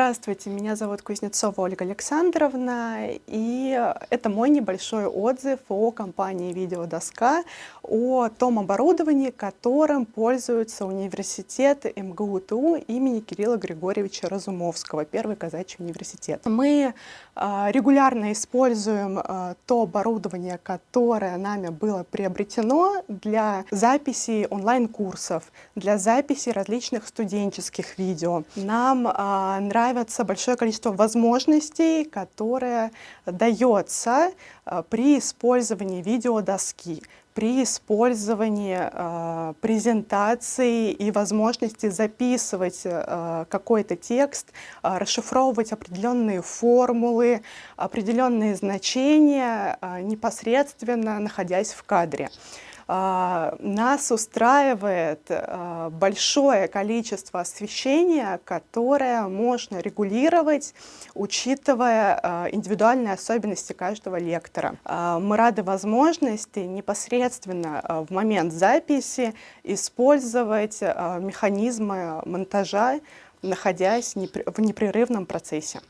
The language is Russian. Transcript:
Здравствуйте, меня зовут Кузнецова Ольга Александровна, и это мой небольшой отзыв о компании «Видеодоска», о том оборудовании, которым пользуется университет МГУ-ТУ имени Кирилла Григорьевича Разумовского, Первый казачий университет. Мы а, регулярно используем а, то оборудование, которое нами было приобретено для записи онлайн-курсов, для записи различных студенческих видео. Нам а, нравится большое количество возможностей, которое дается э, при использовании видеодоски, при использовании э, презентации и возможности записывать э, какой-то текст, э, расшифровывать определенные формулы, определенные значения э, непосредственно находясь в кадре. Нас устраивает а, большое количество освещения, которое можно регулировать, учитывая а, индивидуальные особенности каждого лектора. Мы рады возможности непосредственно в момент записи использовать механизмы монтажа, находясь в непрерывном процессе.